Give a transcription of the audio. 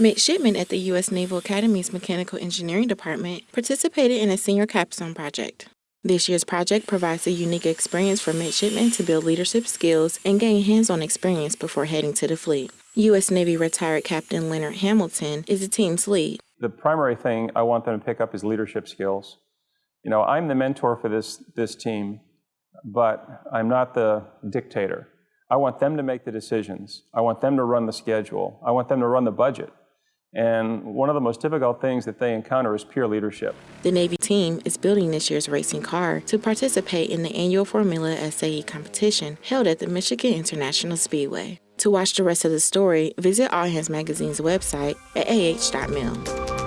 Midshipmen at the U.S. Naval Academy's Mechanical Engineering Department participated in a senior capstone project. This year's project provides a unique experience for midshipmen to build leadership skills and gain hands on experience before heading to the fleet. U.S. Navy retired Captain Leonard Hamilton is the team's lead. The primary thing I want them to pick up is leadership skills. You know, I'm the mentor for this, this team, but I'm not the dictator. I want them to make the decisions. I want them to run the schedule. I want them to run the budget. And one of the most difficult things that they encounter is peer leadership. The Navy team is building this year's racing car to participate in the annual Formula SAE competition held at the Michigan International Speedway. To watch the rest of the story, visit All Hands Magazine's website at ah.mil.